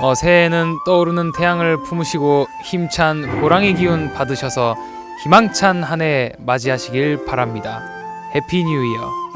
어, 새해에는 떠오르는 태양을 품으시고 힘찬 호랑이 기운 받으셔서 희망찬 한 해 맞이하시길 바랍니다. happy new year.